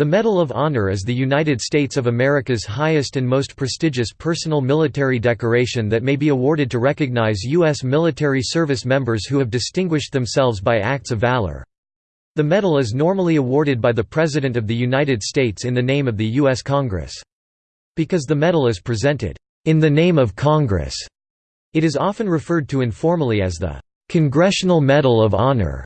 The Medal of Honor is the United States of America's highest and most prestigious personal military decoration that may be awarded to recognize U.S. military service members who have distinguished themselves by acts of valor. The medal is normally awarded by the President of the United States in the name of the U.S. Congress. Because the medal is presented, "...in the name of Congress", it is often referred to informally as the "...Congressional Medal of Honor".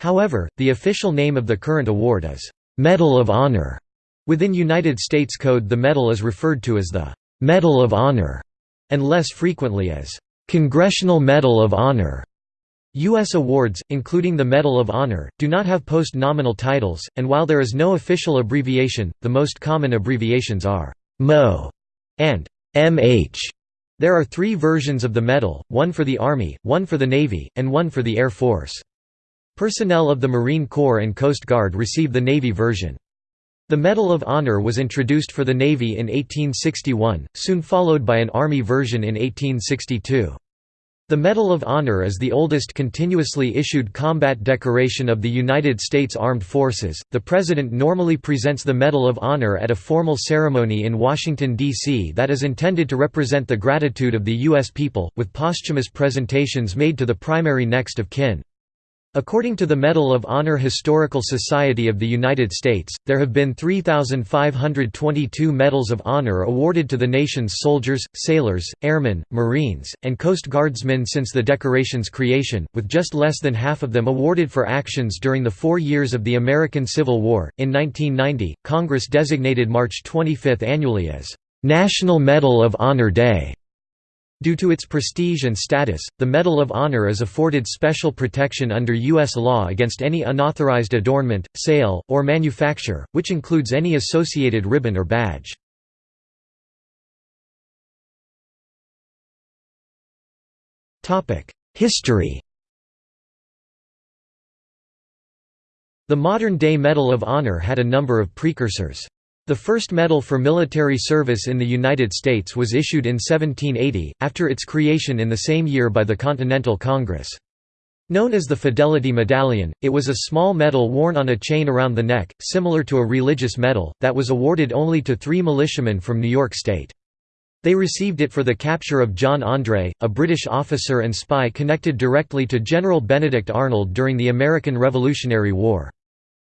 However, the official name of the current award is Medal of Honor. Within United States Code the medal is referred to as the Medal of Honor, and less frequently as Congressional Medal of Honor. U.S. awards, including the Medal of Honor, do not have post-nominal titles, and while there is no official abbreviation, the most common abbreviations are MO and MH. There are three versions of the medal, one for the Army, one for the Navy, and one for the Air Force. Personnel of the Marine Corps and Coast Guard receive the Navy version. The Medal of Honor was introduced for the Navy in 1861, soon followed by an Army version in 1862. The Medal of Honor is the oldest continuously issued combat decoration of the United States Armed Forces. The President normally presents the Medal of Honor at a formal ceremony in Washington, D.C. that is intended to represent the gratitude of the U.S. people, with posthumous presentations made to the primary next of kin. According to the Medal of Honor Historical Society of the United States, there have been 3,522 Medals of Honor awarded to the nation's soldiers, sailors, airmen, marines, and Coast Guardsmen since the decoration's creation, with just less than half of them awarded for actions during the four years of the American Civil War. In 1990, Congress designated March 25 annually as National Medal of Honor Day. Due to its prestige and status, the Medal of Honor is afforded special protection under U.S. law against any unauthorized adornment, sale, or manufacture, which includes any associated ribbon or badge. History The modern-day Medal of Honor had a number of precursors. The first medal for military service in the United States was issued in 1780, after its creation in the same year by the Continental Congress. Known as the Fidelity Medallion, it was a small medal worn on a chain around the neck, similar to a religious medal, that was awarded only to three militiamen from New York State. They received it for the capture of John André, a British officer and spy connected directly to General Benedict Arnold during the American Revolutionary War.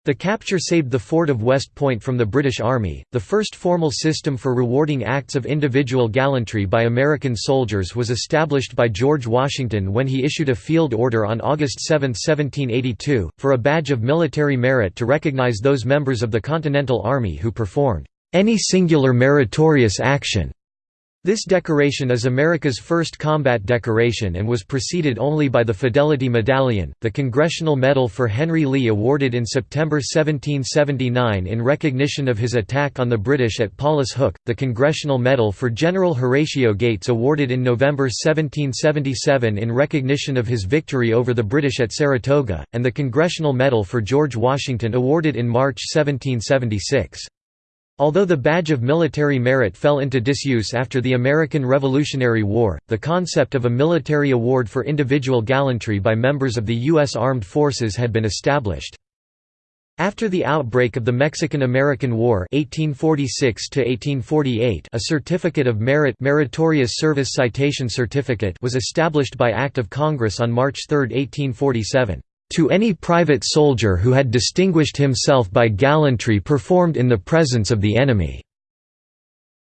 The capture saved the fort of West Point from the British Army. The first formal system for rewarding acts of individual gallantry by American soldiers was established by George Washington when he issued a field order on August 7, 1782, for a badge of military merit to recognize those members of the Continental Army who performed any singular meritorious action this decoration is America's first combat decoration and was preceded only by the Fidelity Medallion, the Congressional Medal for Henry Lee awarded in September 1779 in recognition of his attack on the British at Paulus Hook, the Congressional Medal for General Horatio Gates awarded in November 1777 in recognition of his victory over the British at Saratoga, and the Congressional Medal for George Washington awarded in March 1776. Although the badge of military merit fell into disuse after the American Revolutionary War, the concept of a military award for individual gallantry by members of the U.S. Armed Forces had been established. After the outbreak of the Mexican–American War 1846 a Certificate of Merit Meritorious Service Citation Certificate was established by Act of Congress on March 3, 1847 to any private soldier who had distinguished himself by gallantry performed in the presence of the enemy."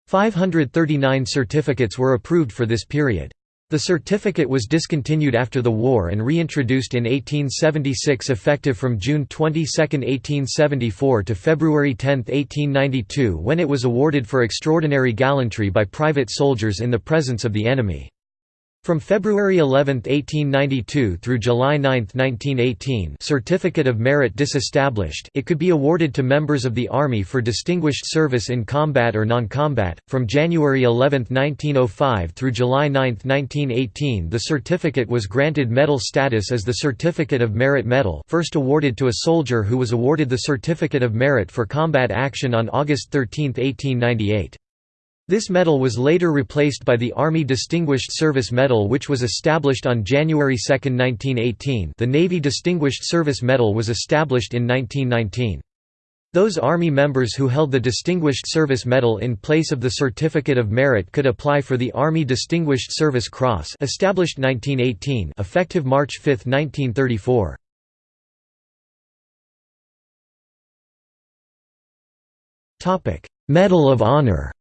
539 certificates were approved for this period. The certificate was discontinued after the war and reintroduced in 1876 effective from June 22, 1874 to February 10, 1892 when it was awarded for extraordinary gallantry by private soldiers in the presence of the enemy. From February 11, 1892 through July 9, 1918 Certificate of Merit disestablished it could be awarded to members of the Army for distinguished service in combat or non-combat. From January 11, 1905 through July 9, 1918 the certificate was granted medal status as the Certificate of Merit Medal first awarded to a soldier who was awarded the Certificate of Merit for combat action on August 13, 1898. This medal was later replaced by the Army Distinguished Service Medal which was established on January 2, 1918 the Navy Distinguished Service Medal was established in 1919. Those Army members who held the Distinguished Service Medal in place of the Certificate of Merit could apply for the Army Distinguished Service Cross established 1918 effective March 5, 1934. Medal of Honor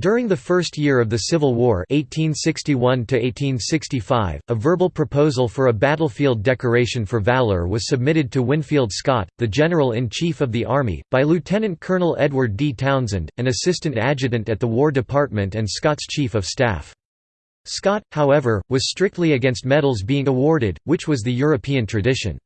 During the first year of the Civil War 1861 a verbal proposal for a battlefield decoration for valor was submitted to Winfield Scott, the General-in-Chief of the Army, by Lieutenant Colonel Edward D. Townsend, an assistant adjutant at the War Department and Scott's Chief of Staff. Scott, however, was strictly against medals being awarded, which was the European tradition.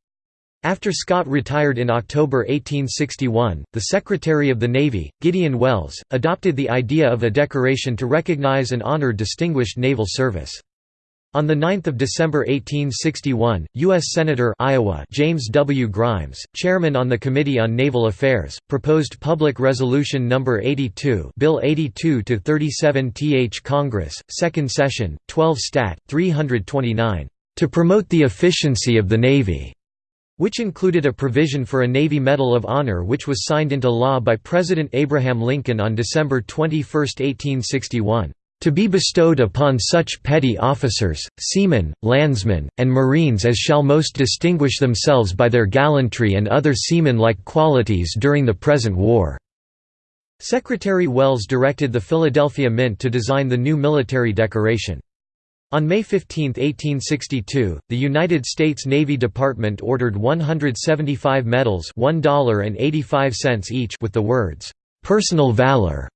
After Scott retired in October 1861, the Secretary of the Navy, Gideon Welles, adopted the idea of a decoration to recognize and honor distinguished naval service. On 9 December 1861, U.S. Senator Iowa James W. Grimes, chairman on the Committee on Naval Affairs, proposed Public Resolution No. 82 Bill 82-37 th Congress, 2nd Session, 12 Stat. 329, "...to promote the efficiency of the Navy." Which included a provision for a Navy Medal of Honor which was signed into law by President Abraham Lincoln on December 21, 1861, "...to be bestowed upon such petty officers, seamen, landsmen, and marines as shall most distinguish themselves by their gallantry and other seaman-like qualities during the present war." Secretary Welles directed the Philadelphia Mint to design the new military decoration. On May 15, 1862, the United States Navy Department ordered 175 medals $1.85 each with the words, "'Personal Valor'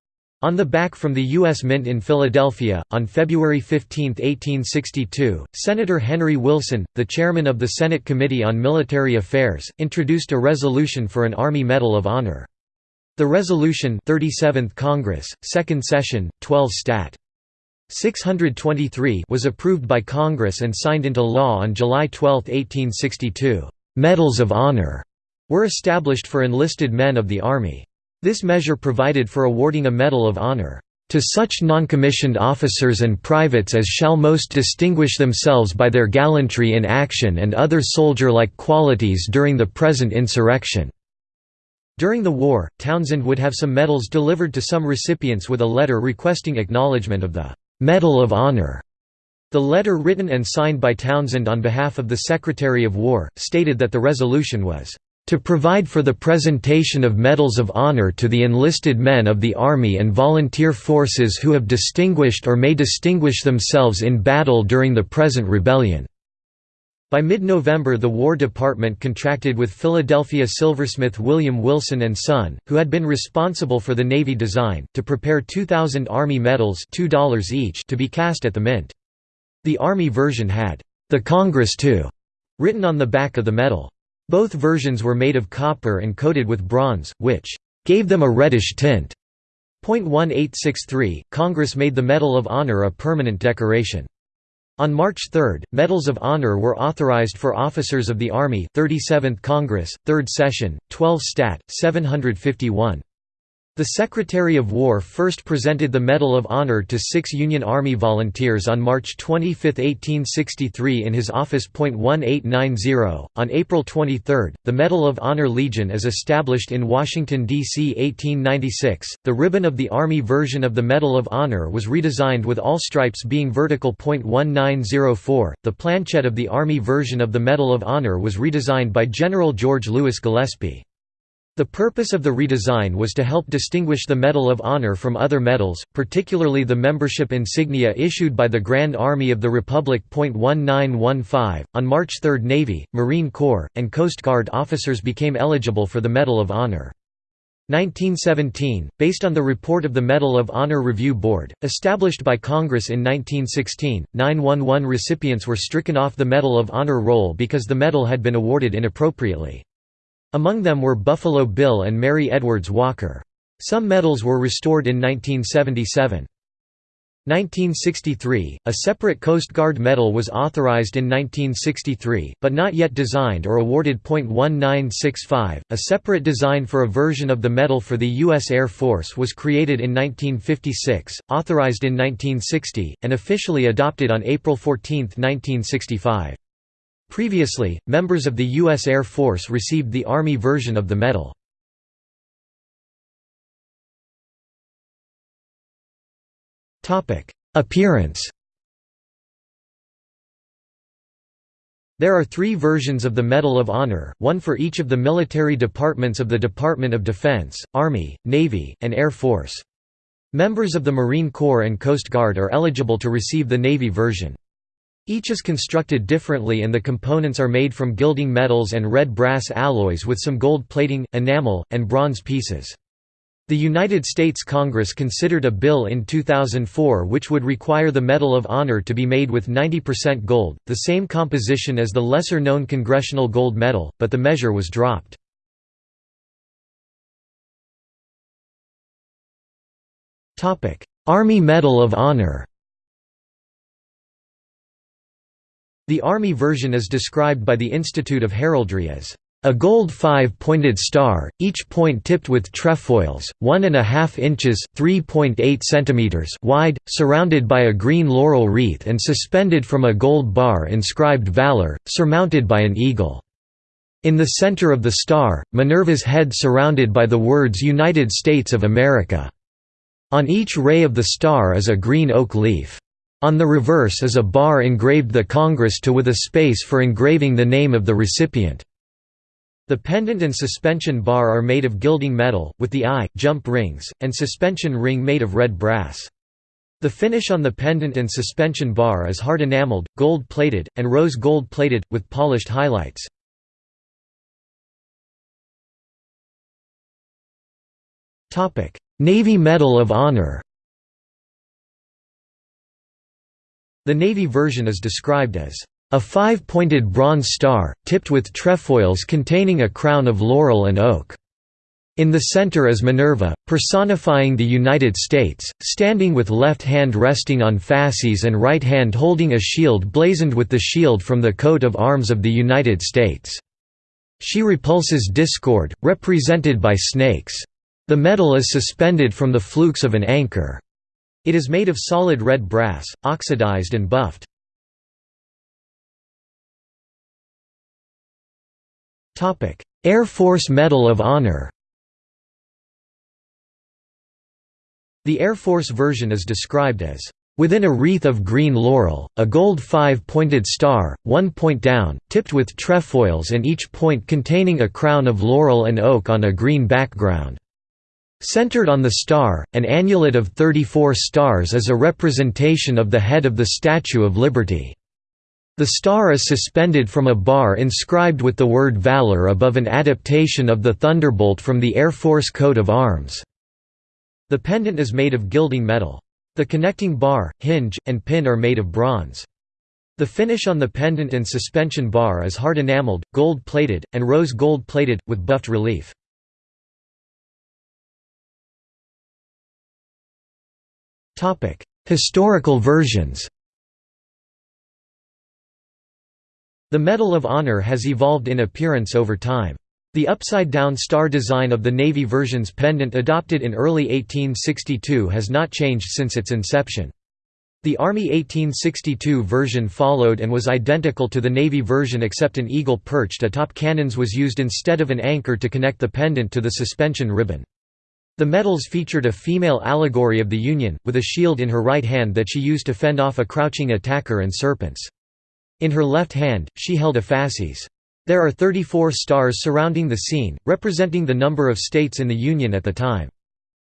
on the back from the U.S. Mint in Philadelphia. On February 15, 1862, Senator Henry Wilson, the chairman of the Senate Committee on Military Affairs, introduced a resolution for an Army Medal of Honor. The resolution 37th Congress, 2nd Session, 12 Stat. 623 was approved by Congress and signed into law on July 12, 1862. Medals of Honor were established for enlisted men of the Army. This measure provided for awarding a Medal of Honor to such noncommissioned officers and privates as shall most distinguish themselves by their gallantry in action and other soldier-like qualities during the present insurrection." During the war, Townsend would have some medals delivered to some recipients with a letter requesting acknowledgement of the Medal of Honor. The letter written and signed by Townsend on behalf of the Secretary of War, stated that the resolution was, "...to provide for the presentation of medals of honor to the enlisted men of the Army and volunteer forces who have distinguished or may distinguish themselves in battle during the present rebellion." By mid-November the War Department contracted with Philadelphia silversmith William Wilson & Son, who had been responsible for the Navy design, to prepare 2,000 Army medals $2 each to be cast at the Mint. The Army version had, "'The Congress to' written on the back of the medal. Both versions were made of copper and coated with bronze, which "'gave them a reddish tint'." Point 1863, Congress made the Medal of Honor a permanent decoration. On March 3, Medals of Honor were authorized for officers of the Army 37th Congress, 3rd Session, 12 Stat. 751. The Secretary of War first presented the Medal of Honor to six Union Army volunteers on March 25, 1863 in his office. 1890. On April 23, the Medal of Honor Legion is established in Washington, D.C. 1896. The ribbon of the Army version of the Medal of Honor was redesigned with all stripes being vertical. 1904. The planchet of the Army version of the Medal of Honor was redesigned by General George Lewis Gillespie. The purpose of the redesign was to help distinguish the Medal of Honor from other medals, particularly the membership insignia issued by the Grand Army of the Republic. 1915. On March 3, Navy, Marine Corps, and Coast Guard officers became eligible for the Medal of Honor. 1917, based on the report of the Medal of Honor Review Board, established by Congress in 1916, 911 recipients were stricken off the Medal of Honor roll because the medal had been awarded inappropriately. Among them were Buffalo Bill and Mary Edwards Walker. Some medals were restored in 1977. 1963, a separate Coast Guard medal was authorized in 1963, but not yet designed or awarded. 1965, a separate design for a version of the medal for the U.S. Air Force was created in 1956, authorized in 1960, and officially adopted on April 14, 1965. Previously, members of the U.S. Air Force received the Army version of the medal. Appearance There are three versions of the Medal of Honor, one for each of the military departments of the Department of Defense, Army, Navy, and Air Force. Members of the Marine Corps and Coast Guard are eligible to receive the Navy version. Each is constructed differently and the components are made from gilding metals and red brass alloys with some gold plating, enamel, and bronze pieces. The United States Congress considered a bill in 2004 which would require the Medal of Honor to be made with 90% gold, the same composition as the lesser-known Congressional Gold Medal, but the measure was dropped. Army Medal of Honor The Army version is described by the Institute of Heraldry as a gold five-pointed star, each point tipped with trefoils, one and a half inches (3.8 centimeters) wide, surrounded by a green laurel wreath and suspended from a gold bar inscribed Valor, surmounted by an eagle. In the center of the star, Minerva's head surrounded by the words United States of America. On each ray of the star is a green oak leaf. On the reverse is a bar engraved the Congress to with a space for engraving the name of the recipient. The pendant and suspension bar are made of gilding metal, with the eye, jump rings, and suspension ring made of red brass. The finish on the pendant and suspension bar is hard enameled, gold-plated, and rose gold-plated, with polished highlights. Navy Medal of Honor The Navy version is described as a five-pointed bronze star, tipped with trefoils containing a crown of laurel and oak. In the center is Minerva, personifying the United States, standing with left hand resting on fasces and right hand holding a shield blazoned with the shield from the coat of arms of the United States. She repulses discord, represented by snakes. The medal is suspended from the flukes of an anchor. It is made of solid red brass, oxidized and buffed. Air Force Medal of Honor The Air Force version is described as Within a wreath of green laurel, a gold five-pointed star, one point down, tipped with trefoils and each point containing a crown of laurel and oak on a green background. Centered on the star, an annulet of 34 stars is a representation of the head of the Statue of Liberty. The star is suspended from a bar inscribed with the word Valor above an adaptation of the Thunderbolt from the Air Force coat of arms. The pendant is made of gilding metal. The connecting bar, hinge, and pin are made of bronze. The finish on the pendant and suspension bar is hard enameled, gold-plated, and rose gold-plated, with buffed relief. Historical versions The Medal of Honor has evolved in appearance over time. The upside-down star design of the Navy version's pendant adopted in early 1862 has not changed since its inception. The Army 1862 version followed and was identical to the Navy version except an eagle perched atop cannons was used instead of an anchor to connect the pendant to the suspension ribbon. The medals featured a female allegory of the Union, with a shield in her right hand that she used to fend off a crouching attacker and serpents. In her left hand, she held a fasces. There are 34 stars surrounding the scene, representing the number of states in the Union at the time.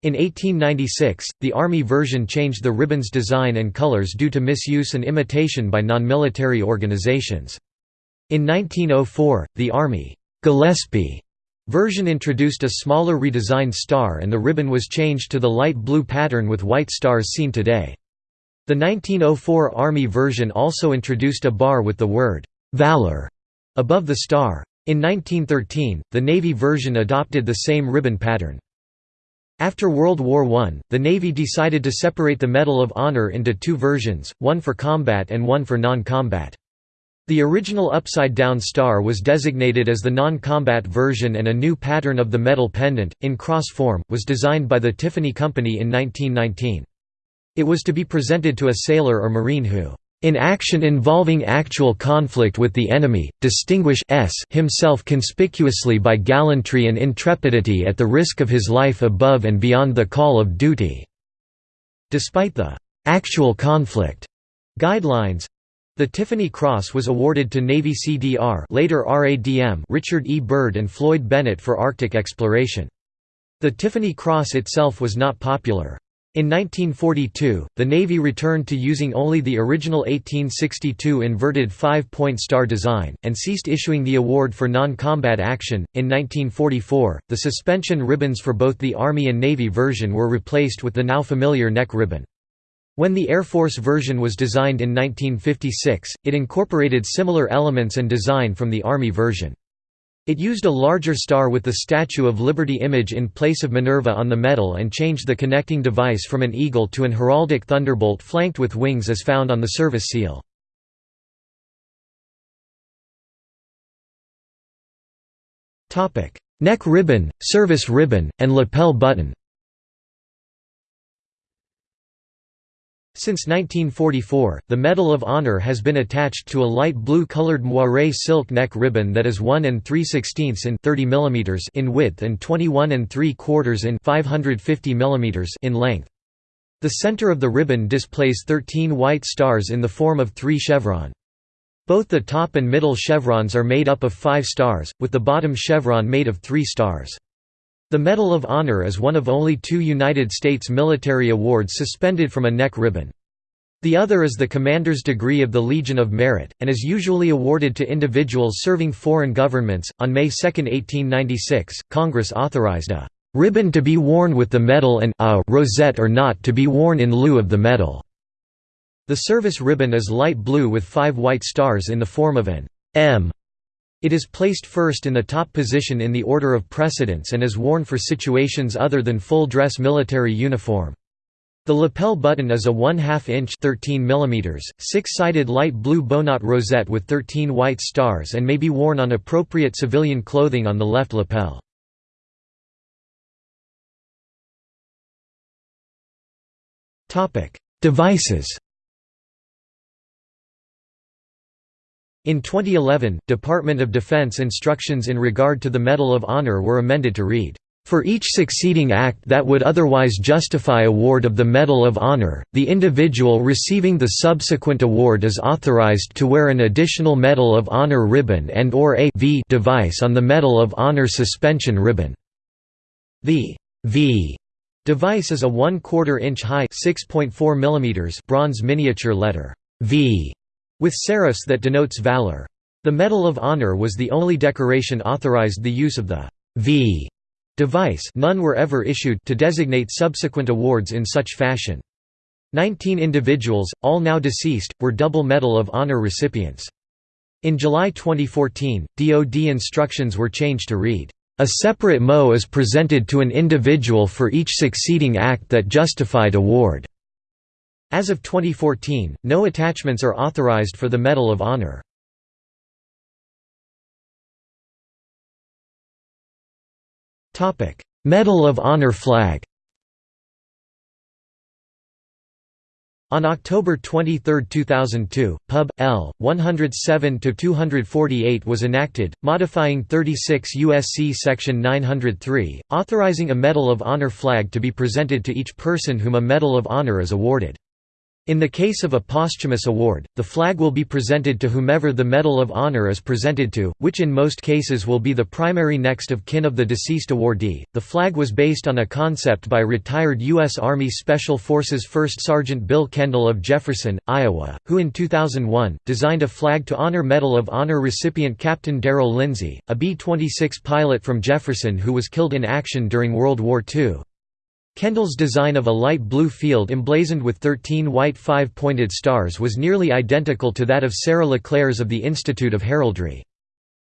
In 1896, the Army version changed the ribbon's design and colors due to misuse and imitation by non-military organizations. In 1904, the Army Gillespie version introduced a smaller redesigned star and the ribbon was changed to the light blue pattern with white stars seen today. The 1904 Army version also introduced a bar with the word, "'Valor' above the star. In 1913, the Navy version adopted the same ribbon pattern. After World War I, the Navy decided to separate the Medal of Honor into two versions, one for combat and one for non-combat. The original upside-down star was designated as the non-combat version and a new pattern of the medal pendant, in cross form, was designed by the Tiffany Company in 1919. It was to be presented to a sailor or marine who in action involving actual conflict with the enemy, distinguish s himself conspicuously by gallantry and intrepidity at the risk of his life above and beyond the call of duty." Despite the «actual conflict» guidelines, the Tiffany Cross was awarded to Navy CDR later RADM Richard E. Byrd and Floyd Bennett for Arctic exploration. The Tiffany Cross itself was not popular. In 1942, the Navy returned to using only the original 1862 inverted five-point star design, and ceased issuing the award for non-combat action. In 1944, the suspension ribbons for both the Army and Navy version were replaced with the now familiar neck ribbon. When the Air Force version was designed in 1956, it incorporated similar elements and design from the Army version. It used a larger star with the Statue of Liberty image in place of Minerva on the medal and changed the connecting device from an eagle to an heraldic thunderbolt flanked with wings as found on the service seal. Neck ribbon, service ribbon, and lapel button Since 1944, the Medal of Honor has been attached to a light blue-colored moiré silk neck ribbon that is 1 and 3 16 in 30 mm in width and 21 and 3 quarters in 550 mm in length. The center of the ribbon displays 13 white stars in the form of three chevron. Both the top and middle chevrons are made up of five stars, with the bottom chevron made of three stars. The Medal of Honor is one of only two United States military awards suspended from a neck ribbon. The other is the Commander's Degree of the Legion of Merit, and is usually awarded to individuals serving foreign governments. On May 2, 1896, Congress authorized a ribbon to be worn with the medal and a rosette or not to be worn in lieu of the medal. The service ribbon is light blue with five white stars in the form of an M it is placed first in the top position in the order of precedence and is worn for situations other than full-dress military uniform. The lapel button is a 1 2 inch 13 mm, six-sided light blue bowknot rosette with 13 white stars and may be worn on appropriate civilian clothing on the left lapel. Devices In 2011, Department of Defense instructions in regard to the Medal of Honor were amended to read, "...for each succeeding act that would otherwise justify award of the Medal of Honor, the individual receiving the subsequent award is authorized to wear an additional Medal of Honor ribbon and or a v device on the Medal of Honor suspension ribbon." The V device is a 1 quarter inch high 6.4 bronze miniature letter V with serifs that denotes valor. The Medal of Honor was the only decoration authorized the use of the V device none were ever issued to designate subsequent awards in such fashion. Nineteen individuals, all now deceased, were double Medal of Honor recipients. In July 2014, DoD instructions were changed to read, "...a separate MO is presented to an individual for each succeeding act that justified award." As of 2014, no attachments are authorized for the Medal of Honor. Medal of Honor flag On October 23, 2002, Pub. L. 107-248 was enacted, modifying 36 U.S.C. Section 903, authorizing a Medal of Honor flag to be presented to each person whom a Medal of Honor is awarded. In the case of a posthumous award, the flag will be presented to whomever the Medal of Honor is presented to, which in most cases will be the primary next of kin of the deceased awardee. The flag was based on a concept by retired U.S. Army Special Forces First Sergeant Bill Kendall of Jefferson, Iowa, who in 2001 designed a flag to honor Medal of Honor recipient Captain Darrell Lindsey, a B 26 pilot from Jefferson who was killed in action during World War II. Kendall's design of a light blue field emblazoned with 13 white five-pointed stars was nearly identical to that of Sarah Leclerc's of the Institute of Heraldry.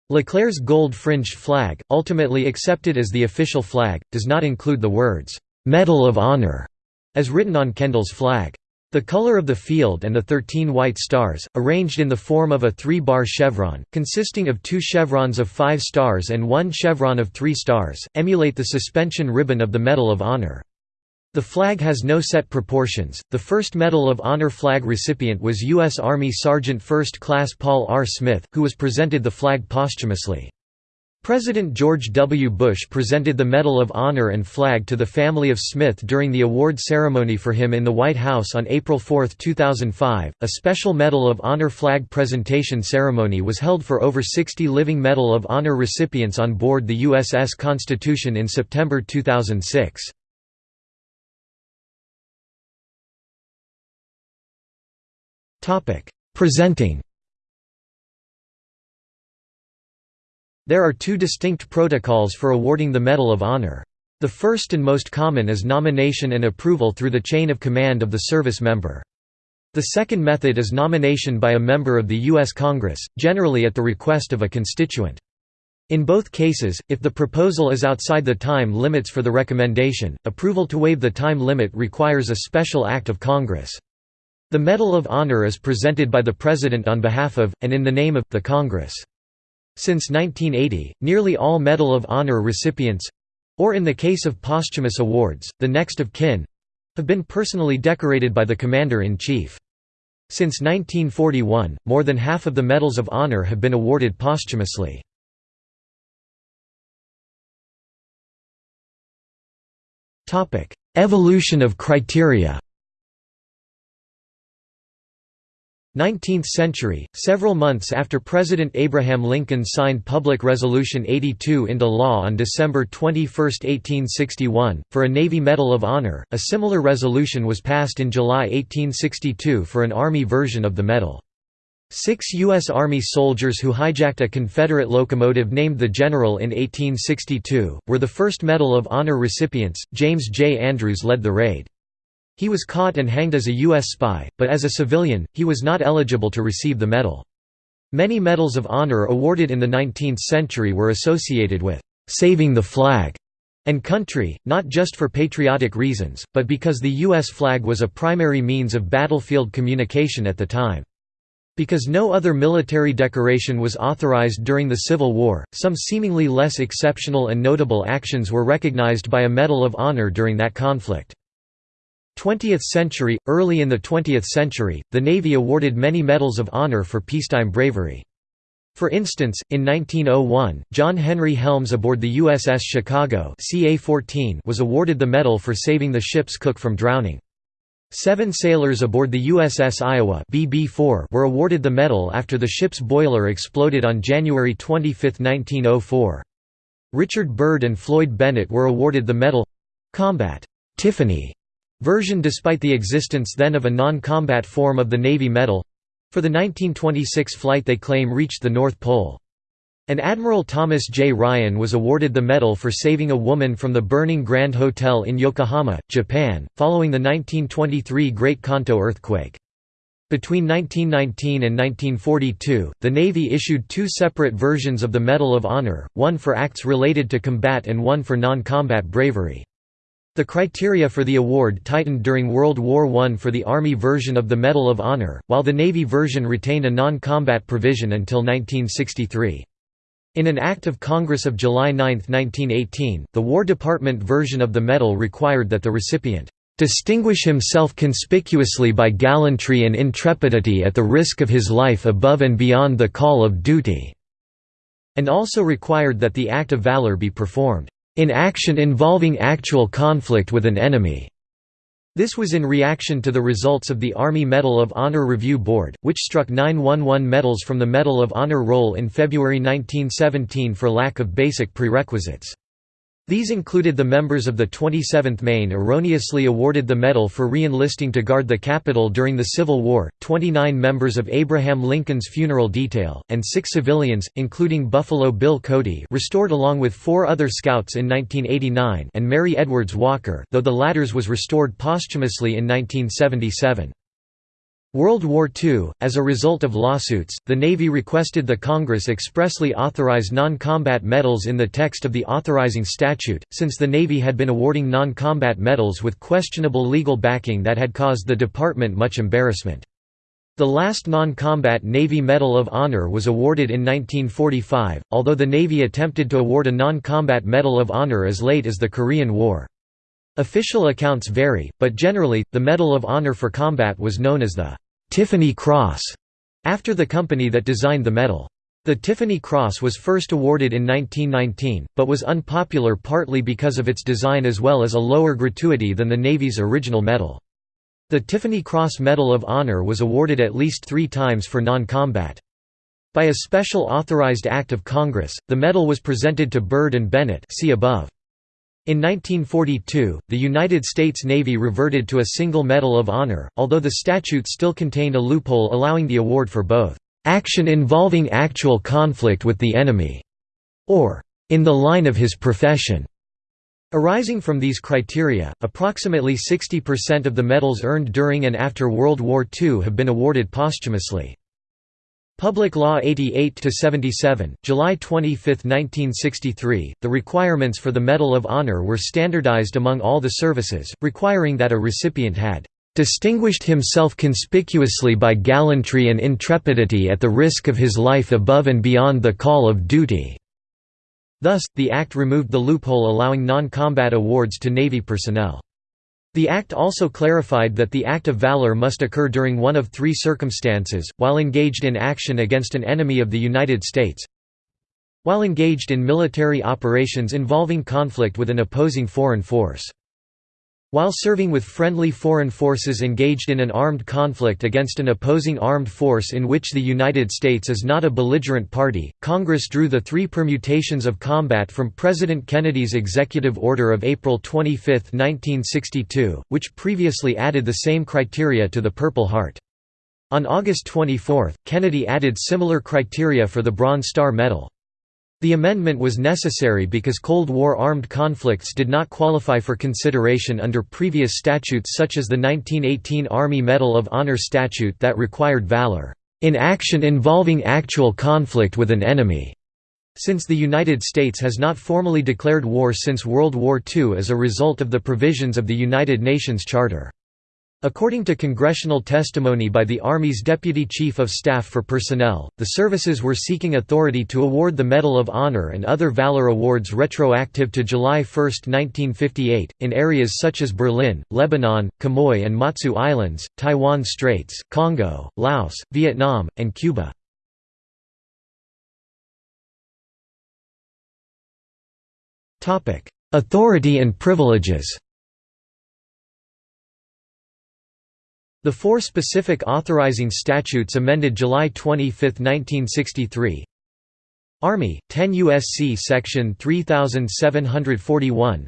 Leclerc's gold-fringed flag, ultimately accepted as the official flag, does not include the words, "'Medal of Honor' as written on Kendall's flag. The color of the field and the 13 white stars, arranged in the form of a three-bar chevron, consisting of two chevrons of five stars and one chevron of three stars, emulate the suspension ribbon of the Medal of Honor. The flag has no set proportions. The first Medal of Honor flag recipient was U.S. Army Sergeant First Class Paul R. Smith, who was presented the flag posthumously. President George W. Bush presented the Medal of Honor and flag to the family of Smith during the award ceremony for him in the White House on April 4, 2005. A special Medal of Honor flag presentation ceremony was held for over 60 living Medal of Honor recipients on board the USS Constitution in September 2006. Presenting There are two distinct protocols for awarding the Medal of Honor. The first and most common is nomination and approval through the chain of command of the service member. The second method is nomination by a member of the U.S. Congress, generally at the request of a constituent. In both cases, if the proposal is outside the time limits for the recommendation, approval to waive the time limit requires a special act of Congress. The Medal of Honor is presented by the President on behalf of, and in the name of, the Congress. Since 1980, nearly all Medal of Honor recipients—or in the case of posthumous awards, the next of kin—have been personally decorated by the Commander-in-Chief. Since 1941, more than half of the Medals of Honor have been awarded posthumously. Evolution of criteria 19th century, several months after President Abraham Lincoln signed Public Resolution 82 into law on December 21, 1861, for a Navy Medal of Honor, a similar resolution was passed in July 1862 for an Army version of the medal. Six U.S. Army soldiers who hijacked a Confederate locomotive named the General in 1862, were the first Medal of Honor recipients. James J. Andrews led the raid. He was caught and hanged as a U.S. spy, but as a civilian, he was not eligible to receive the medal. Many medals of honor awarded in the 19th century were associated with «saving the flag» and country, not just for patriotic reasons, but because the U.S. flag was a primary means of battlefield communication at the time. Because no other military decoration was authorized during the Civil War, some seemingly less exceptional and notable actions were recognized by a Medal of Honor during that conflict. 20th century – Early in the 20th century, the Navy awarded many medals of honor for peacetime bravery. For instance, in 1901, John Henry Helms aboard the USS Chicago CA-14 was awarded the medal for saving the ship's cook from drowning. Seven sailors aboard the USS Iowa BB-4 were awarded the medal after the ship's boiler exploded on January 25, 1904. Richard Byrd and Floyd Bennett were awarded the medal—Combat Tiffany version despite the existence then of a non-combat form of the Navy medal—for the 1926 flight they claim reached the North Pole. And Admiral Thomas J. Ryan was awarded the medal for saving a woman from the burning Grand Hotel in Yokohama, Japan, following the 1923 Great Kanto earthquake. Between 1919 and 1942, the Navy issued two separate versions of the Medal of Honor, one for acts related to combat and one for non-combat bravery. The criteria for the award tightened during World War I for the Army version of the Medal of Honor, while the Navy version retained a non-combat provision until 1963. In an Act of Congress of July 9, 1918, the War Department version of the medal required that the recipient distinguish himself conspicuously by gallantry and intrepidity at the risk of his life above and beyond the call of duty", and also required that the act of valor be performed in action involving actual conflict with an enemy. This was in reaction to the results of the Army Medal of Honor Review Board, which struck 911 medals from the Medal of Honor roll in February 1917 for lack of basic prerequisites. These included the members of the 27th Maine erroneously awarded the medal for re-enlisting to guard the Capitol during the Civil War, 29 members of Abraham Lincoln's funeral detail, and six civilians, including Buffalo Bill Cody restored along with four other scouts in 1989 and Mary Edwards Walker though the latter's was restored posthumously in 1977. World War II, as a result of lawsuits, the Navy requested the Congress expressly authorize non-combat medals in the text of the authorizing statute, since the Navy had been awarding non-combat medals with questionable legal backing that had caused the department much embarrassment. The last non-combat Navy Medal of Honor was awarded in 1945, although the Navy attempted to award a non-combat Medal of Honor as late as the Korean War. Official accounts vary, but generally, the Medal of Honor for Combat was known as the Tiffany Cross, after the company that designed the medal. The Tiffany Cross was first awarded in 1919, but was unpopular partly because of its design as well as a lower gratuity than the Navy's original medal. The Tiffany Cross Medal of Honor was awarded at least three times for non-combat. By a special authorized act of Congress, the medal was presented to Byrd and Bennett see above. In 1942, the United States Navy reverted to a single Medal of Honor, although the statute still contained a loophole allowing the award for both, "...action involving actual conflict with the enemy", or "...in the line of his profession". Arising from these criteria, approximately 60% of the medals earned during and after World War II have been awarded posthumously. Public Law 88-77, July 25, 1963, the requirements for the Medal of Honor were standardized among all the services, requiring that a recipient had "...distinguished himself conspicuously by gallantry and intrepidity at the risk of his life above and beyond the call of duty." Thus, the Act removed the loophole allowing non-combat awards to Navy personnel. The Act also clarified that the act of valor must occur during one of three circumstances, while engaged in action against an enemy of the United States while engaged in military operations involving conflict with an opposing foreign force while serving with friendly foreign forces engaged in an armed conflict against an opposing armed force in which the United States is not a belligerent party, Congress drew the three permutations of combat from President Kennedy's executive order of April 25, 1962, which previously added the same criteria to the Purple Heart. On August 24, Kennedy added similar criteria for the Bronze Star Medal. The amendment was necessary because Cold War armed conflicts did not qualify for consideration under previous statutes such as the 1918 Army Medal of Honor statute that required valor, "...in action involving actual conflict with an enemy." Since the United States has not formally declared war since World War II as a result of the provisions of the United Nations Charter. According to congressional testimony by the Army's Deputy Chief of Staff for Personnel, the services were seeking authority to award the Medal of Honor and other Valor Awards retroactive to July 1, 1958, in areas such as Berlin, Lebanon, Quemoy and Matsu Islands, Taiwan Straits, Congo, Laos, Vietnam, and Cuba. Authority and privileges The four specific authorizing statutes amended July 25, 1963 Army, 10 U.S.C. Section 3741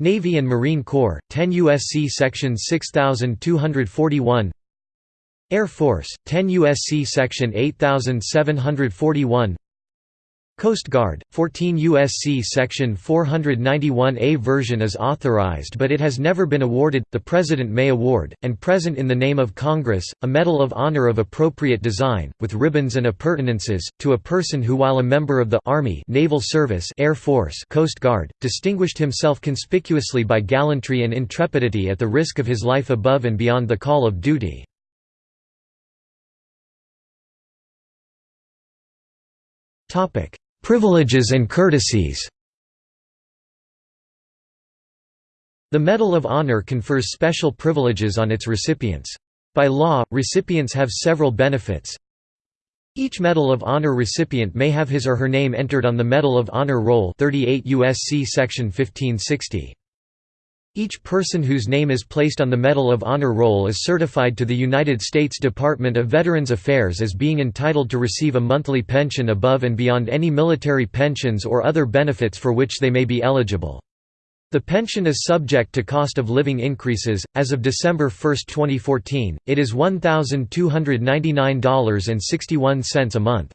Navy and Marine Corps, 10 U.S.C. Section 6241 Air Force, 10 U.S.C. Section 8741 Coast Guard, 14 U.S.C. Section 491A version is authorized but it has never been awarded, the President may award, and present in the name of Congress, a Medal of Honor of appropriate design, with ribbons and appurtenances, to a person who while a member of the Army Naval Service Air Force Coast Guard, distinguished himself conspicuously by gallantry and intrepidity at the risk of his life above and beyond the call of duty. Topic Privileges and courtesies The Medal of Honor confers special privileges on its recipients. By law, recipients have several benefits. Each Medal of Honor recipient may have his or her name entered on the Medal of Honor roll 38 USC section 1560. Each person whose name is placed on the Medal of Honor roll is certified to the United States Department of Veterans Affairs as being entitled to receive a monthly pension above and beyond any military pensions or other benefits for which they may be eligible. The pension is subject to cost of living increases. As of December 1, 2014, it is $1,299.61 a month.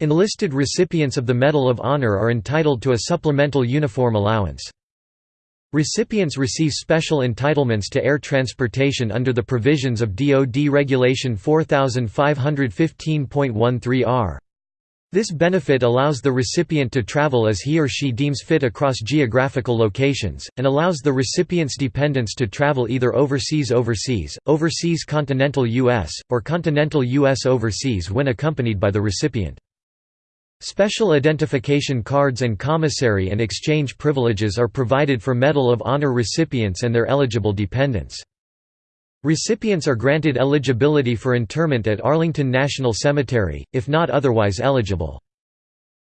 Enlisted recipients of the Medal of Honor are entitled to a supplemental uniform allowance. Recipients receive special entitlements to air transportation under the provisions of DoD Regulation 4515.13r. This benefit allows the recipient to travel as he or she deems fit across geographical locations, and allows the recipient's dependents to travel either overseas overseas, overseas continental U.S., or continental U.S. overseas when accompanied by the recipient. Special identification cards and commissary and exchange privileges are provided for Medal of Honor recipients and their eligible dependents. Recipients are granted eligibility for interment at Arlington National Cemetery, if not otherwise eligible.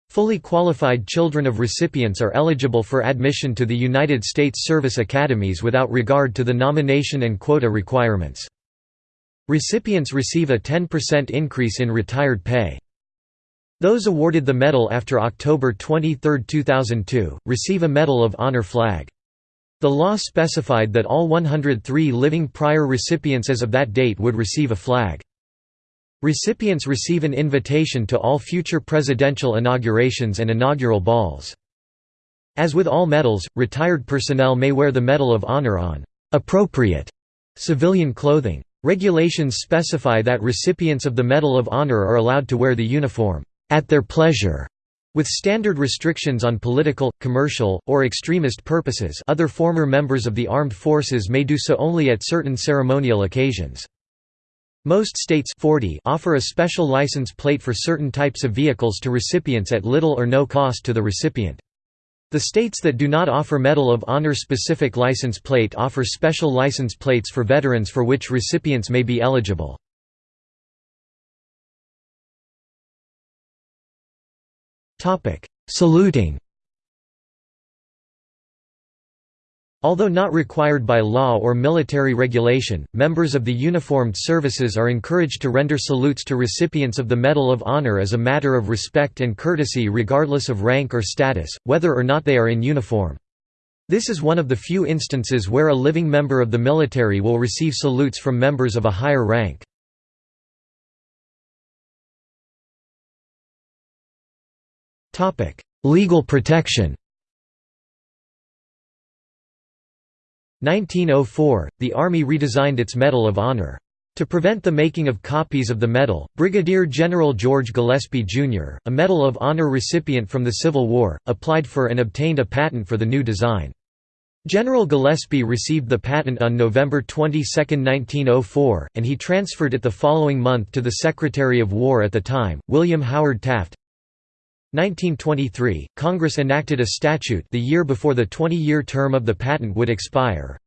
Fully qualified children of recipients are eligible for admission to the United States Service Academies without regard to the nomination and quota requirements. Recipients receive a 10% increase in retired pay. Those awarded the medal after October 23, 2002, receive a Medal of Honor flag. The law specified that all 103 living prior recipients as of that date would receive a flag. Recipients receive an invitation to all future presidential inaugurations and inaugural balls. As with all medals, retired personnel may wear the Medal of Honor on appropriate civilian clothing. Regulations specify that recipients of the Medal of Honor are allowed to wear the uniform at their pleasure, with standard restrictions on political, commercial, or extremist purposes other former members of the armed forces may do so only at certain ceremonial occasions. Most states 40 offer a special license plate for certain types of vehicles to recipients at little or no cost to the recipient. The states that do not offer Medal of Honor specific license plate offer special license plates for veterans for which recipients may be eligible. Topic: Saluting. Although not required by law or military regulation, members of the uniformed services are encouraged to render salutes to recipients of the Medal of Honor as a matter of respect and courtesy regardless of rank or status, whether or not they are in uniform. This is one of the few instances where a living member of the military will receive salutes from members of a higher rank. Legal protection 1904, the Army redesigned its Medal of Honor. To prevent the making of copies of the medal, Brigadier General George Gillespie, Jr., a Medal of Honor recipient from the Civil War, applied for and obtained a patent for the new design. General Gillespie received the patent on November 22, 1904, and he transferred it the following month to the Secretary of War at the time, William Howard Taft. 1923, Congress enacted a statute the year before the 20-year term of the patent would expire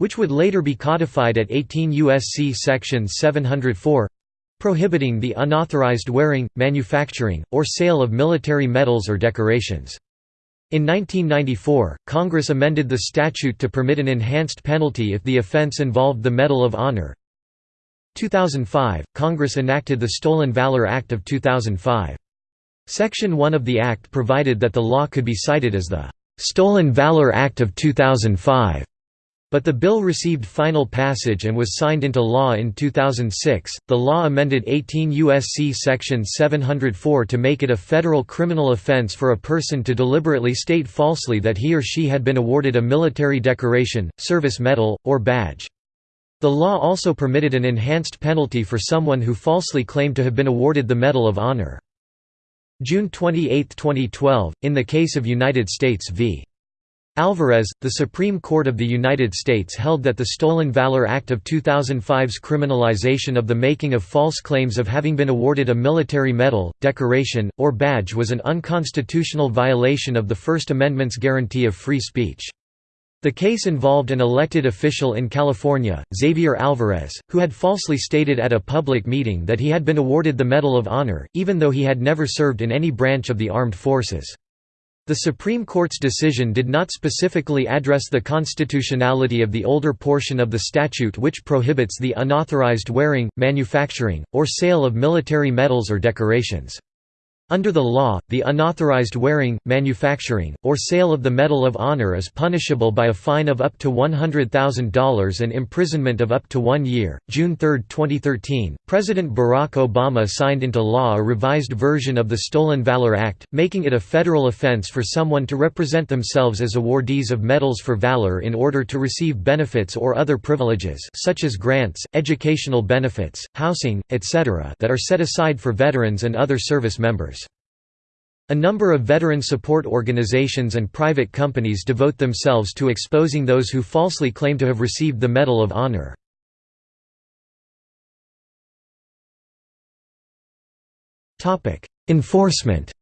which would later be codified at 18 U.S.C. Section 704 prohibiting the unauthorized wearing, manufacturing, or sale of military medals or decorations. In 1994, Congress amended the statute to permit an enhanced penalty if the offense involved the Medal of Honor. 2005, Congress enacted the Stolen Valor Act of 2005. Section 1 of the Act provided that the law could be cited as the "'Stolen Valor Act of 2005' But the bill received final passage and was signed into law in 2006. The law amended 18 U.S.C. Section 704 to make it a federal criminal offense for a person to deliberately state falsely that he or she had been awarded a military decoration, service medal, or badge. The law also permitted an enhanced penalty for someone who falsely claimed to have been awarded the Medal of Honor. June 28, 2012, in the case of United States v. Alvarez, the Supreme Court of the United States held that the Stolen Valor Act of 2005's criminalization of the making of false claims of having been awarded a military medal, decoration, or badge was an unconstitutional violation of the First Amendment's guarantee of free speech. The case involved an elected official in California, Xavier Alvarez, who had falsely stated at a public meeting that he had been awarded the Medal of Honor, even though he had never served in any branch of the armed forces. The Supreme Court's decision did not specifically address the constitutionality of the older portion of the statute which prohibits the unauthorized wearing, manufacturing, or sale of military medals or decorations. Under the law, the unauthorized wearing, manufacturing, or sale of the Medal of Honor is punishable by a fine of up to $100,000 and imprisonment of up to one year. June 3, 2013, President Barack Obama signed into law a revised version of the Stolen Valor Act, making it a federal offense for someone to represent themselves as awardees of medals for valor in order to receive benefits or other privileges such as grants, educational benefits, housing, etc. that are set aside for veterans and other service members. A number of veteran support organizations and private companies devote themselves to exposing those who falsely claim to have received the Medal of Honor. Enforcement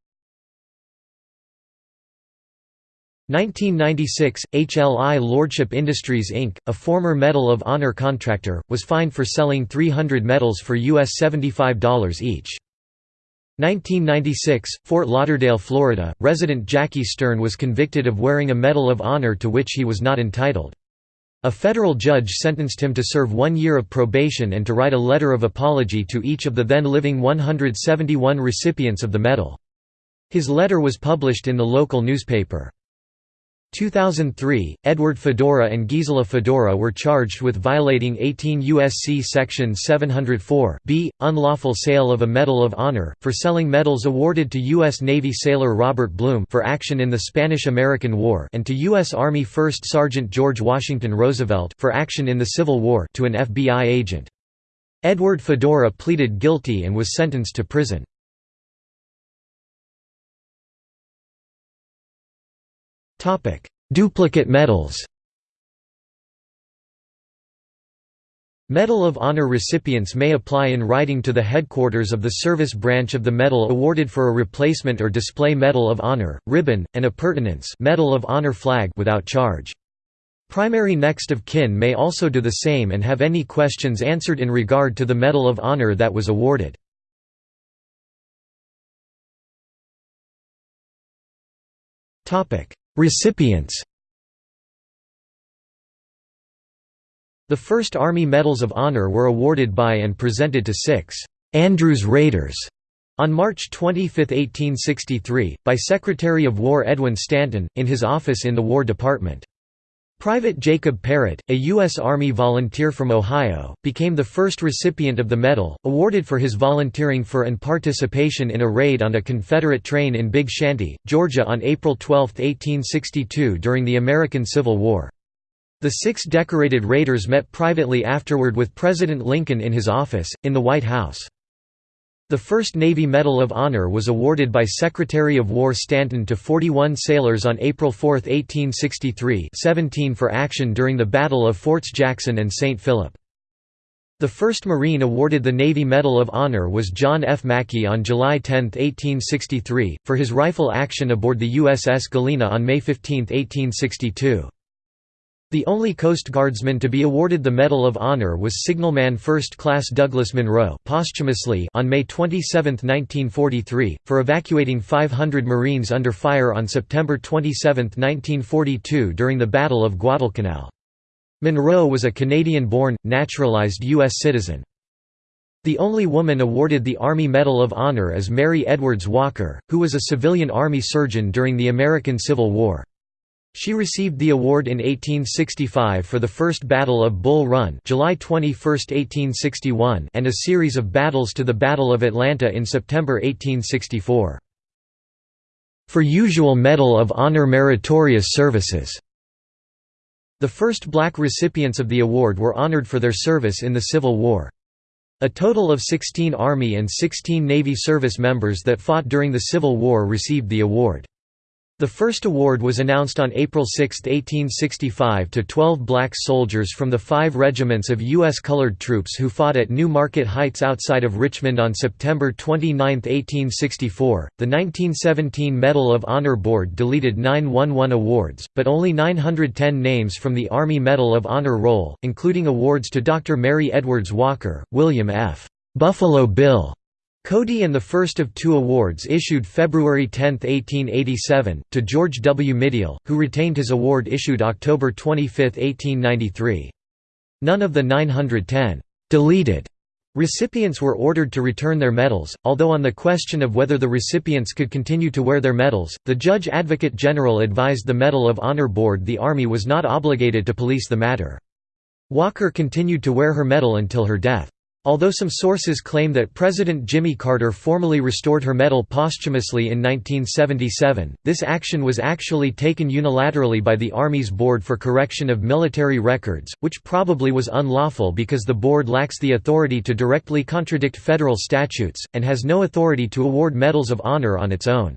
1996, HLI Lordship Industries Inc., a former Medal of Honor contractor, was fined for selling 300 medals for US $75 each. 1996, Fort Lauderdale, Florida, resident Jackie Stern was convicted of wearing a Medal of Honor to which he was not entitled. A federal judge sentenced him to serve one year of probation and to write a letter of apology to each of the then living 171 recipients of the medal. His letter was published in the local newspaper. 2003, Edward Fedora and Gisela Fedora were charged with violating 18 U.S.C. Section 704 b, unlawful sale of a Medal of Honor, for selling medals awarded to U.S. Navy sailor Robert Blume for action in the Spanish–American War and to U.S. Army First Sergeant George Washington Roosevelt for action in the Civil War to an FBI agent. Edward Fedora pleaded guilty and was sentenced to prison. Duplicate medals Medal of Honor recipients may apply in writing to the headquarters of the service branch of the medal awarded for a replacement or display Medal of Honor, ribbon, and appurtenance Medal of Honor flag without charge. Primary next of kin may also do the same and have any questions answered in regard to the Medal of Honor that was awarded. Recipients The first Army Medals of Honor were awarded by and presented to six Andrews Raiders on March 25, 1863, by Secretary of War Edwin Stanton, in his office in the War Department. Private Jacob Parrott, a U.S. Army volunteer from Ohio, became the first recipient of the medal, awarded for his volunteering for and participation in a raid on a Confederate train in Big Shanty, Georgia on April 12, 1862 during the American Civil War. The six decorated raiders met privately afterward with President Lincoln in his office, in the White House. The first Navy Medal of Honor was awarded by Secretary of War Stanton to 41 sailors on April 4, 1863 17 for action during the Battle of Forts Jackson and St. Philip. The first Marine awarded the Navy Medal of Honor was John F. Mackey on July 10, 1863, for his rifle action aboard the USS Galena on May 15, 1862. The only Coast Guardsman to be awarded the Medal of Honor was signalman First Class Douglas Munro posthumously on May 27, 1943, for evacuating 500 Marines under fire on September 27, 1942 during the Battle of Guadalcanal. Munro was a Canadian-born, naturalized U.S. citizen. The only woman awarded the Army Medal of Honor is Mary Edwards Walker, who was a civilian Army surgeon during the American Civil War. She received the award in 1865 for the First Battle of Bull Run July 21, 1861 and a series of battles to the Battle of Atlanta in September 1864. For usual Medal of Honor Meritorious Services The first black recipients of the award were honored for their service in the Civil War. A total of 16 Army and 16 Navy service members that fought during the Civil War received the award. The first award was announced on April 6, 1865 to 12 black soldiers from the five regiments of U.S. colored troops who fought at New Market Heights outside of Richmond on September 29, 1864. The 1917 Medal of Honor Board deleted 911 awards, but only 910 names from the Army Medal of Honor roll, including awards to Dr. Mary Edwards Walker, William F. Buffalo Bill Cody and the first of two awards issued February 10, 1887, to George W. Mindil, who retained his award issued October 25, 1893. None of the 910 deleted recipients were ordered to return their medals, although on the question of whether the recipients could continue to wear their medals, the Judge Advocate General advised the Medal of Honor Board the Army was not obligated to police the matter. Walker continued to wear her medal until her death. Although some sources claim that President Jimmy Carter formally restored her medal posthumously in 1977, this action was actually taken unilaterally by the Army's Board for Correction of Military Records, which probably was unlawful because the board lacks the authority to directly contradict federal statutes, and has no authority to award medals of honor on its own.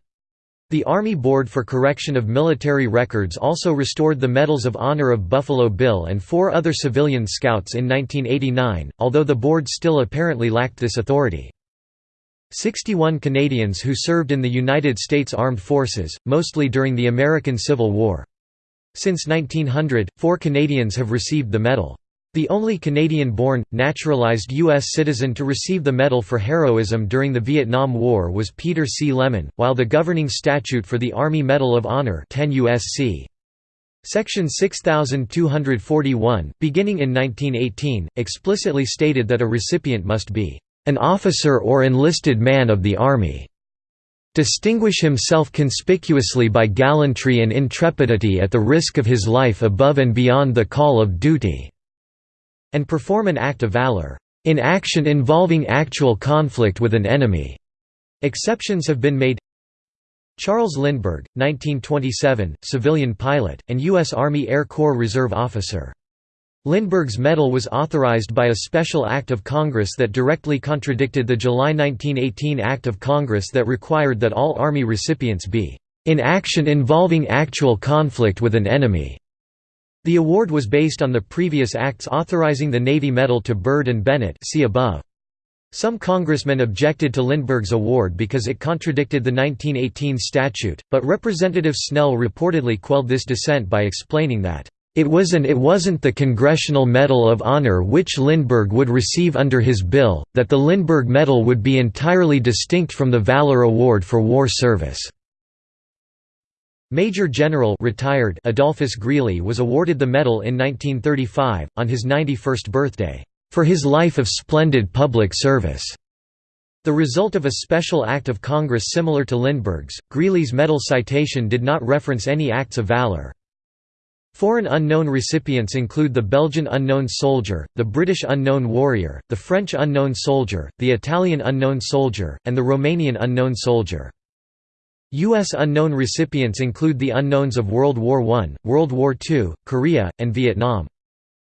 The Army Board for Correction of Military Records also restored the Medals of Honor of Buffalo Bill and four other civilian scouts in 1989, although the board still apparently lacked this authority. 61 Canadians who served in the United States Armed Forces, mostly during the American Civil War. Since 1900, four Canadians have received the medal. The only Canadian-born, naturalized U.S. citizen to receive the Medal for Heroism during the Vietnam War was Peter C. Lemon, while the governing statute for the Army Medal of Honor 10 U.S.C. Section 6241, beginning in 1918, explicitly stated that a recipient must be an officer or enlisted man of the Army, distinguish himself conspicuously by gallantry and intrepidity at the risk of his life above and beyond the call of duty, and perform an act of valor, in action involving actual conflict with an enemy. Exceptions have been made Charles Lindbergh, 1927, civilian pilot, and U.S. Army Air Corps Reserve officer. Lindbergh's medal was authorized by a special act of Congress that directly contradicted the July 1918 Act of Congress that required that all Army recipients be in action involving actual conflict with an enemy. The award was based on the previous acts authorizing the Navy Medal to Byrd and Bennett see above. Some congressmen objected to Lindbergh's award because it contradicted the 1918 statute, but Representative Snell reportedly quelled this dissent by explaining that, "...it was and it wasn't the Congressional Medal of Honor which Lindbergh would receive under his bill, that the Lindbergh Medal would be entirely distinct from the Valor Award for war service." Major General retired Adolphus Greely was awarded the medal in 1935, on his 91st birthday for his life of splendid public service. The result of a special act of Congress similar to Lindbergh's, Greely's medal citation did not reference any acts of valor. Foreign unknown recipients include the Belgian unknown soldier, the British unknown warrior, the French unknown soldier, the Italian unknown soldier, and the Romanian unknown soldier. U.S. unknown recipients include the unknowns of World War I, World War II, Korea, and Vietnam.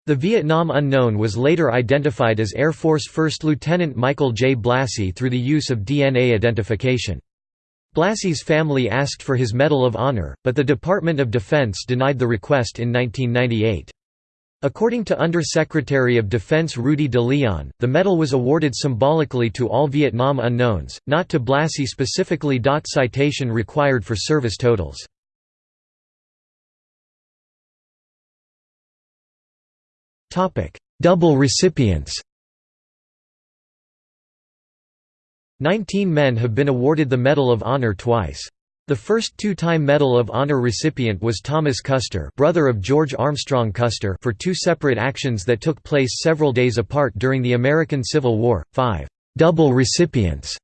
The Vietnam unknown was later identified as Air Force First Lieutenant Michael J. Blassie through the use of DNA identification. Blassie's family asked for his Medal of Honor, but the Department of Defense denied the request in 1998. According to Under-Secretary of Defense Rudy de Leon, the medal was awarded symbolically to all Vietnam unknowns, not to Blassie specifically. Citation required for service totals. Double recipients Nineteen men have been awarded the Medal of Honor twice. The first two-time Medal of Honor recipient was Thomas Custer brother of George Armstrong Custer for two separate actions that took place several days apart during the American Civil War. Five double recipients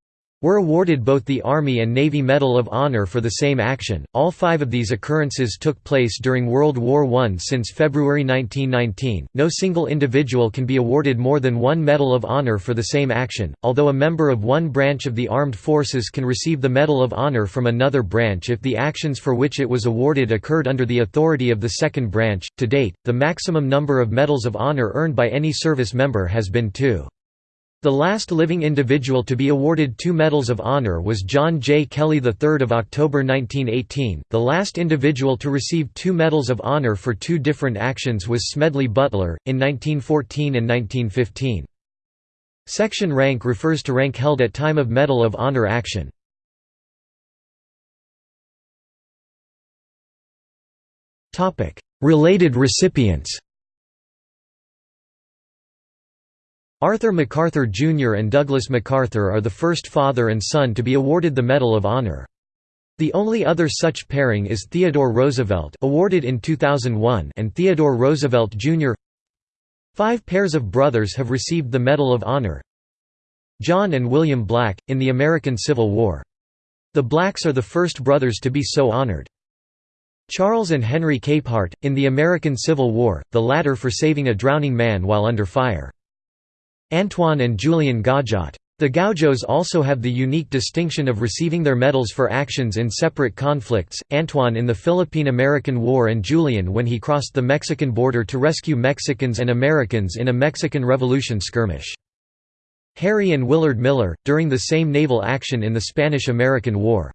were awarded both the Army and Navy Medal of Honor for the same action. All five of these occurrences took place during World War I. Since February 1919, no single individual can be awarded more than one Medal of Honor for the same action, although a member of one branch of the armed forces can receive the Medal of Honor from another branch if the actions for which it was awarded occurred under the authority of the second branch. To date, the maximum number of Medals of Honor earned by any service member has been two. The last living individual to be awarded two Medals of Honor was John J. Kelly III of October 1918. The last individual to receive two Medals of Honor for two different actions was Smedley Butler, in 1914 and 1915. Section rank refers to rank held at time of Medal of Honor action. Related recipients Arthur MacArthur Jr. and Douglas MacArthur are the first father and son to be awarded the Medal of Honor. The only other such pairing is Theodore Roosevelt awarded in 2001 and Theodore Roosevelt Jr. Five pairs of brothers have received the Medal of Honor. John and William Black, in the American Civil War. The Blacks are the first brothers to be so honored. Charles and Henry Capehart, in the American Civil War, the latter for saving a drowning man while under fire. Antoine and Julian Gaujot. The Gaujots also have the unique distinction of receiving their medals for actions in separate conflicts, Antoine in the Philippine–American War and Julian when he crossed the Mexican border to rescue Mexicans and Americans in a Mexican Revolution skirmish. Harry and Willard Miller, during the same naval action in the Spanish–American War.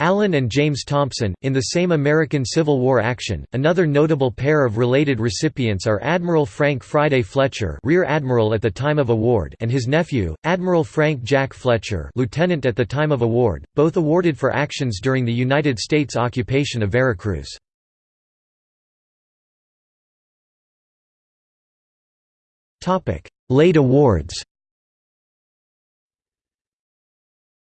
Allen and James Thompson, in the same American Civil War action. Another notable pair of related recipients are Admiral Frank Friday Fletcher, Rear Admiral at the time of award, and his nephew, Admiral Frank Jack Fletcher, Lieutenant at the time of award, both awarded for actions during the United States occupation of Veracruz. Topic: Late awards.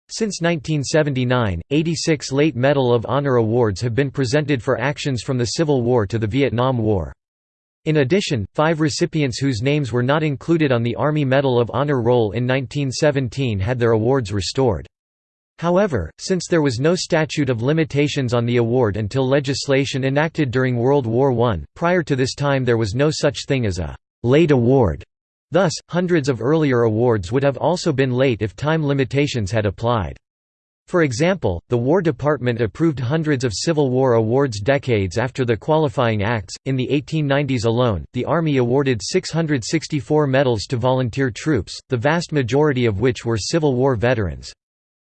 Since 1979, 86 late Medal of Honor awards have been presented for actions from the Civil War to the Vietnam War. In addition, five recipients whose names were not included on the Army Medal of Honor roll in 1917 had their awards restored. However, since there was no statute of limitations on the award until legislation enacted during World War I, prior to this time there was no such thing as a «late award», Thus, hundreds of earlier awards would have also been late if time limitations had applied. For example, the War Department approved hundreds of Civil War awards decades after the qualifying acts. In the 1890s alone, the Army awarded 664 medals to volunteer troops, the vast majority of which were Civil War veterans.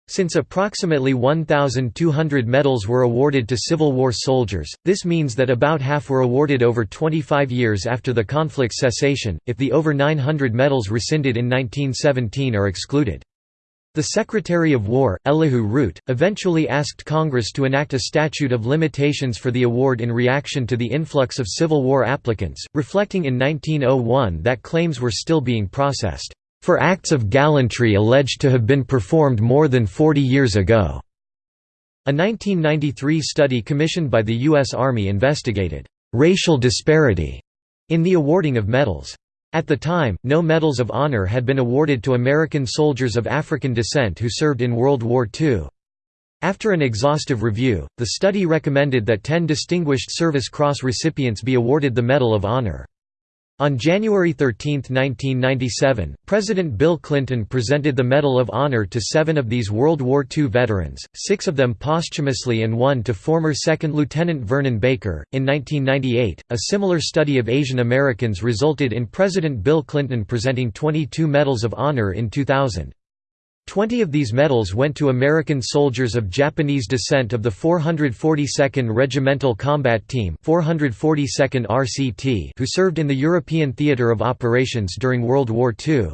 Since approximately 1,200 medals were awarded to Civil War soldiers, this means that about half were awarded over 25 years after the conflict's cessation, if the over 900 medals rescinded in 1917 are excluded. The Secretary of War, Elihu Root, eventually asked Congress to enact a statute of limitations for the award in reaction to the influx of Civil War applicants, reflecting in 1901 that claims were still being processed for acts of gallantry alleged to have been performed more than 40 years ago." A 1993 study commissioned by the U.S. Army investigated «racial disparity» in the awarding of medals. At the time, no Medals of Honor had been awarded to American soldiers of African descent who served in World War II. After an exhaustive review, the study recommended that 10 Distinguished Service Cross recipients be awarded the Medal of Honor. On January 13, 1997, President Bill Clinton presented the Medal of Honor to seven of these World War II veterans, six of them posthumously and one to former Second Lieutenant Vernon Baker. In 1998, a similar study of Asian Americans resulted in President Bill Clinton presenting 22 Medals of Honor in 2000. Twenty of these medals went to American soldiers of Japanese descent of the 442nd Regimental Combat Team 442nd RCT who served in the European Theatre of Operations during World War II.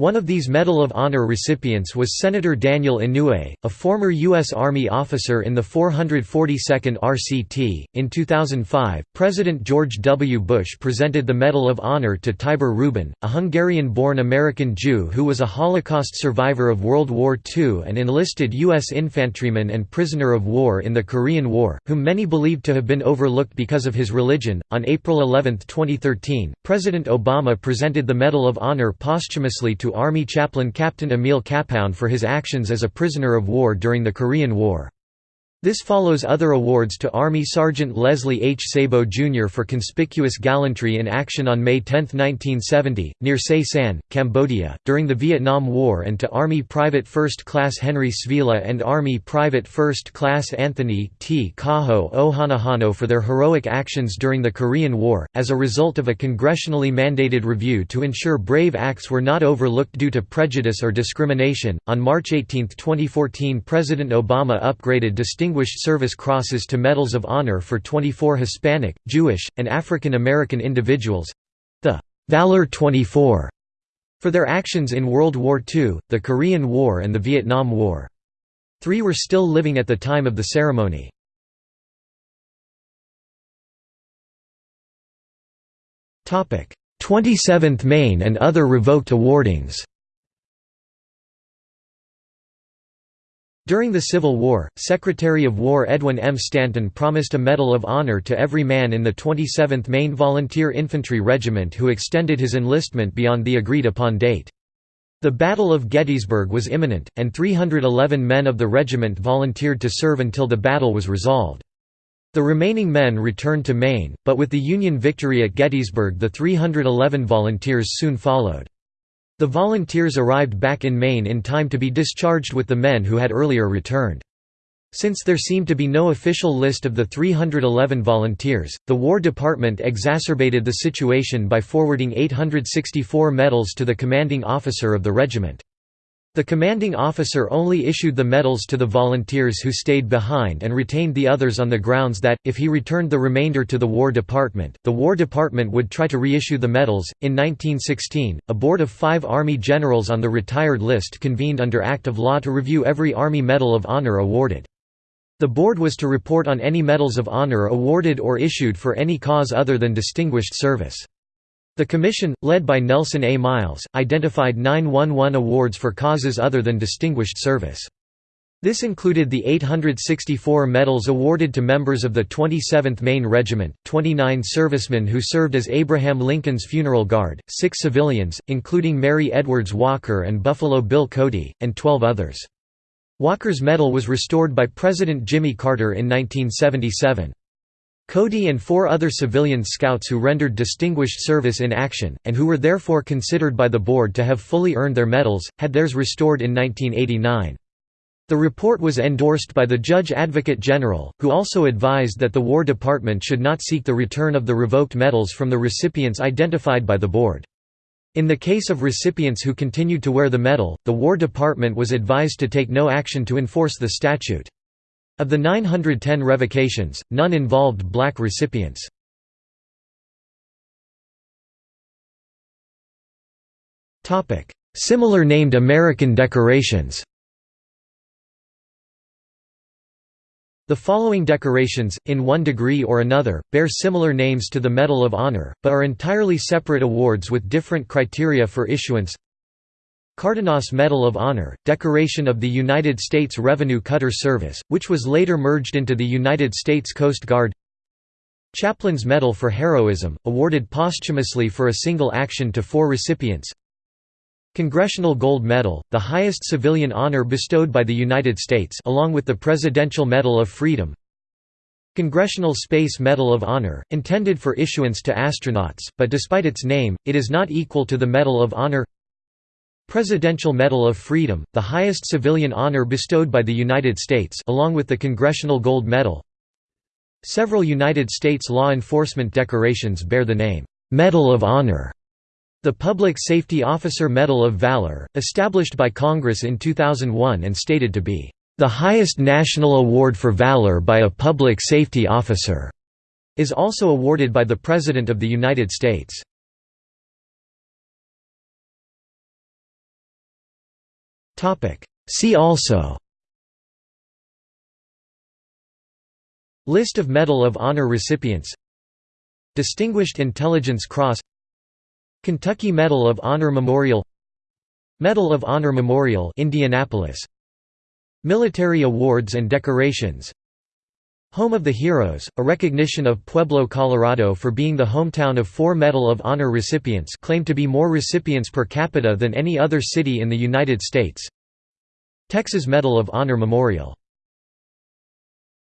One of these Medal of Honor recipients was Senator Daniel Inouye, a former U.S. Army officer in the 442nd RCT. In 2005, President George W. Bush presented the Medal of Honor to Tibor Rubin, a Hungarian born American Jew who was a Holocaust survivor of World War II and enlisted U.S. infantryman and prisoner of war in the Korean War, whom many believed to have been overlooked because of his religion. On April 11, 2013, President Obama presented the Medal of Honor posthumously to Army chaplain Captain Emil Kapaun for his actions as a prisoner of war during the Korean War. This follows other awards to Army Sergeant Leslie H. Sabo Jr. for conspicuous gallantry in action on May 10, 1970, near Se San, Cambodia, during the Vietnam War and to Army Private First Class Henry Svehla and Army Private First Class Anthony T. Kaho'ohanohano for their heroic actions during the Korean War, as a result of a congressionally mandated review to ensure brave acts were not overlooked due to prejudice or discrimination. On March 18, 2014, President Obama upgraded distinguished Distinguished Service Crosses to Medals of Honor for 24 Hispanic, Jewish, and African American individuals—the Valor 24 for their actions in World War II, the Korean War and the Vietnam War. Three were still living at the time of the ceremony. Topic: 27th Maine and other revoked awardings. During the Civil War, Secretary of War Edwin M. Stanton promised a Medal of Honor to every man in the 27th Maine Volunteer Infantry Regiment who extended his enlistment beyond the agreed-upon date. The Battle of Gettysburg was imminent, and 311 men of the regiment volunteered to serve until the battle was resolved. The remaining men returned to Maine, but with the Union victory at Gettysburg the 311 volunteers soon followed. The volunteers arrived back in Maine in time to be discharged with the men who had earlier returned. Since there seemed to be no official list of the 311 volunteers, the War Department exacerbated the situation by forwarding 864 medals to the commanding officer of the regiment. The commanding officer only issued the medals to the volunteers who stayed behind and retained the others on the grounds that, if he returned the remainder to the War Department, the War Department would try to reissue the medals. In 1916, a board of five Army generals on the retired list convened under Act of Law to review every Army Medal of Honor awarded. The board was to report on any medals of honor awarded or issued for any cause other than distinguished service. The commission, led by Nelson A. Miles, identified 911 awards for causes other than distinguished service. This included the 864 medals awarded to members of the 27th Maine Regiment, 29 servicemen who served as Abraham Lincoln's funeral guard, 6 civilians, including Mary Edwards Walker and Buffalo Bill Cody, and 12 others. Walker's medal was restored by President Jimmy Carter in 1977. Cody and four other civilian scouts who rendered distinguished service in action, and who were therefore considered by the board to have fully earned their medals, had theirs restored in 1989. The report was endorsed by the Judge Advocate General, who also advised that the War Department should not seek the return of the revoked medals from the recipients identified by the board. In the case of recipients who continued to wear the medal, the War Department was advised to take no action to enforce the statute. Of the 910 revocations, none involved black recipients. Similar named American decorations. The following decorations, in one degree or another, bear similar names to the Medal of Honor, but are entirely separate awards with different criteria for issuance Cardenas Medal of Honor, decoration of the United States Revenue Cutter Service, which was later merged into the United States Coast Guard. Chaplain's Medal for Heroism, awarded posthumously for a single action to four recipients. Congressional Gold Medal, the highest civilian honor bestowed by the United States along with the Presidential Medal of Freedom. Congressional Space Medal of Honor, intended for issuance to astronauts, but despite its name, it is not equal to the Medal of Honor Presidential Medal of Freedom, the highest civilian honor bestowed by the United States along with the Congressional Gold Medal. Several United States law enforcement decorations bear the name, "'Medal of Honor' The Public Safety Officer Medal of Valor, established by Congress in 2001 and stated to be, "...the highest national award for valor by a public safety officer," is also awarded by the President of the United States. See also. List of Medal of Honor recipients. Distinguished Intelligence Cross. Kentucky Medal of Honor Memorial. Medal of Honor Memorial Indianapolis. Military awards and decorations Home of the Heroes, a recognition of Pueblo, Colorado for being the hometown of four Medal of Honor recipients claimed to be more recipients per capita than any other city in the United States. Texas Medal of Honor Memorial